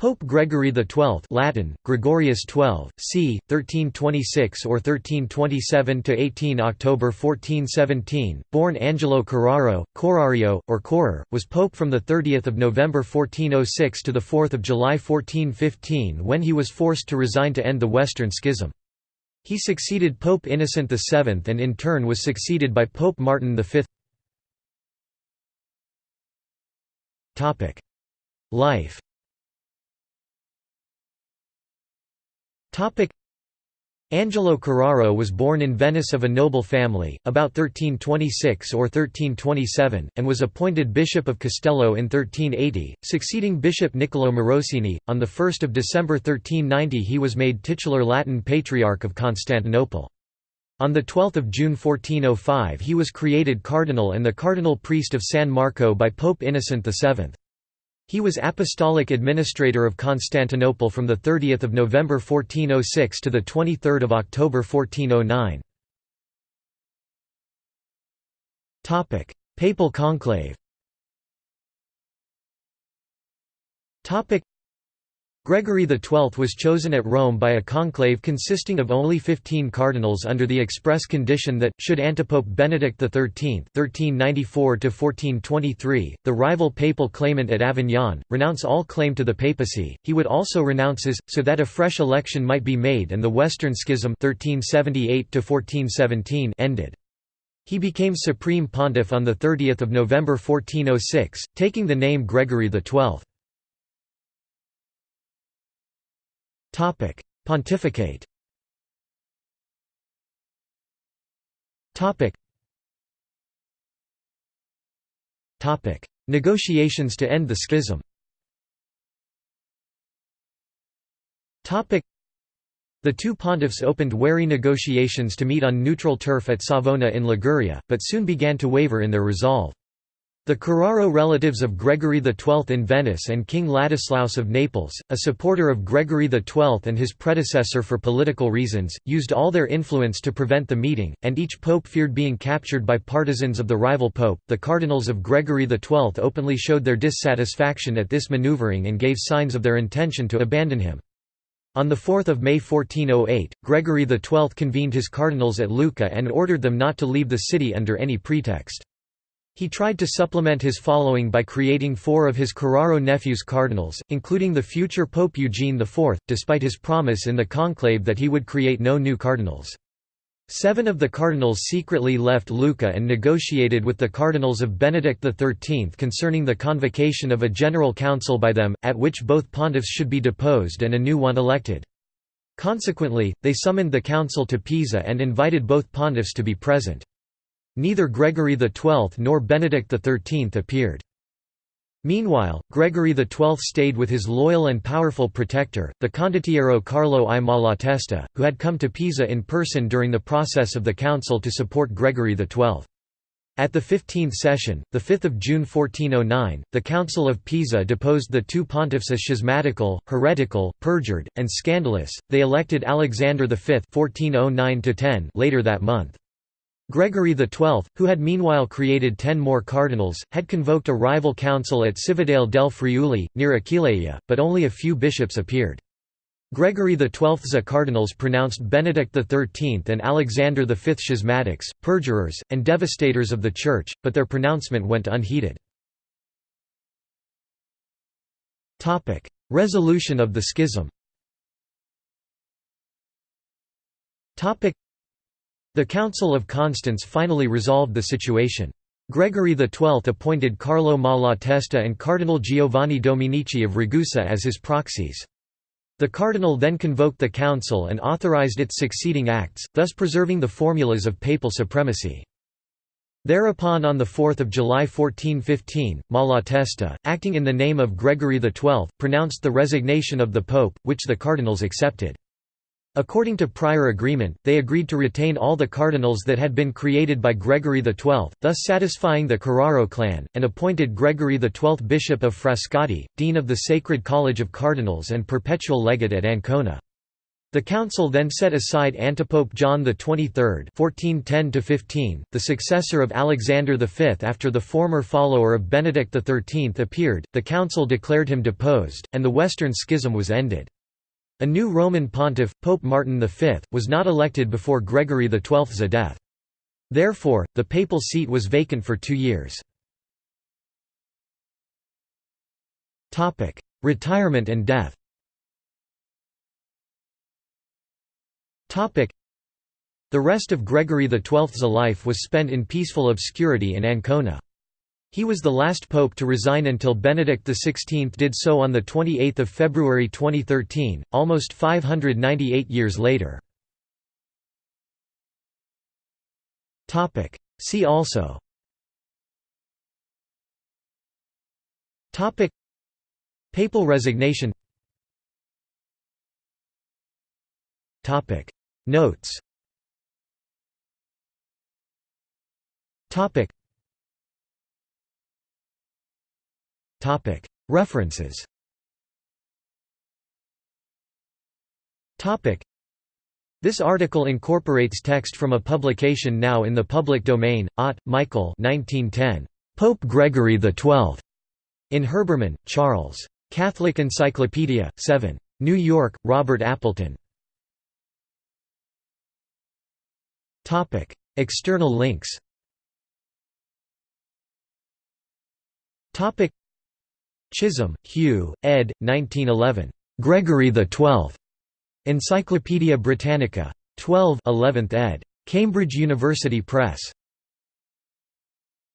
Pope Gregory XII Latin, Gregorius XII, c. 1326 or 1327 to 18 October 1417, born Angelo Corraro, Corrario, or Correr, was pope from the 30 November 1406 to the 4 July 1415 when he was forced to resign to end the Western Schism. He succeeded Pope Innocent VII and in turn was succeeded by Pope Martin V. Life Angelo Carraro was born in Venice of a noble family, about 1326 or 1327, and was appointed Bishop of Castello in 1380, succeeding Bishop Niccolò Morosini. On 1 December 1390 he was made titular Latin Patriarch of Constantinople. On 12 June 1405 he was created cardinal and the cardinal priest of San Marco by Pope Innocent VII. He was apostolic administrator of Constantinople from 30 November 1406 to 23 October 1409. Papal conclave Gregory XII was chosen at Rome by a conclave consisting of only fifteen cardinals under the express condition that, should antipope Benedict XIII (1394–1423), the rival papal claimant at Avignon, renounce all claim to the papacy, he would also renounce his, so that a fresh election might be made and the Western Schism (1378–1417) ended. He became supreme pontiff on 30 November 1406, taking the name Gregory XII. Topic: Pontificate. Topic. Topic: Negotiations to end the schism. Topic. The two pontiffs opened wary negotiations to meet on neutral turf at Savona in Liguria, but soon began to waver in their resolve. The Carraro relatives of Gregory XII in Venice and King Ladislaus of Naples, a supporter of Gregory XII and his predecessor for political reasons, used all their influence to prevent the meeting, and each pope feared being captured by partisans of the rival pope. The cardinals of Gregory XII openly showed their dissatisfaction at this maneuvering and gave signs of their intention to abandon him. On 4 May 1408, Gregory XII convened his cardinals at Lucca and ordered them not to leave the city under any pretext. He tried to supplement his following by creating four of his Carraro nephews cardinals, including the future Pope Eugene IV, despite his promise in the conclave that he would create no new cardinals. Seven of the cardinals secretly left Lucca and negotiated with the cardinals of Benedict XIII concerning the convocation of a general council by them, at which both pontiffs should be deposed and a new one elected. Consequently, they summoned the council to Pisa and invited both pontiffs to be present. Neither Gregory XII nor Benedict XIII appeared. Meanwhile, Gregory XII stayed with his loyal and powerful protector, the condottiero Carlo I Malatesta, who had come to Pisa in person during the process of the council to support Gregory XII. At the 15th session, 5 June 1409, the Council of Pisa deposed the two pontiffs as schismatical, heretical, perjured, and scandalous. They elected Alexander V (1409–10) later that month. Gregory XII, who had meanwhile created ten more cardinals, had convoked a rival council at Cividale del Friuli, near Aquileia, but only a few bishops appeared. Gregory XII's cardinals pronounced Benedict XIII and Alexander V schismatics, perjurers, and devastators of the Church, but their pronouncement went unheeded. Resolution of the schism the Council of Constance finally resolved the situation. Gregory XII appointed Carlo Malatesta and Cardinal Giovanni Dominici of Ragusa as his proxies. The cardinal then convoked the council and authorized its succeeding acts, thus preserving the formulas of papal supremacy. Thereupon on 4 July 1415, Malatesta, acting in the name of Gregory XII, pronounced the resignation of the pope, which the cardinals accepted. According to prior agreement, they agreed to retain all the cardinals that had been created by Gregory XII, thus satisfying the Carraro clan, and appointed Gregory XII Bishop of Frascati, Dean of the Sacred College of Cardinals and Perpetual Legate at Ancona. The council then set aside antipope John XXIII (1410–15), the successor of Alexander V. After the former follower of Benedict XIII appeared, the council declared him deposed, and the Western Schism was ended. A new Roman pontiff, Pope Martin V, was not elected before Gregory XII's death. Therefore, the papal seat was vacant for two years. Retirement and death The rest of Gregory XII's life was spent in peaceful obscurity in Ancona. He was the last pope to resign until Benedict XVI did so on 28 February 2013, almost 598 years later. See also Papal resignation Notes Topic References This article incorporates text from a publication now in the public domain, Ott, Michael 1910. Pope Gregory XII. In Herbermann, Charles. Catholic Encyclopedia, 7. New York, Robert Appleton. External links Chisholm, Hugh, ed. 1911. Gregory XII. Encyclopædia Britannica. 12 11th ed. Cambridge University Press.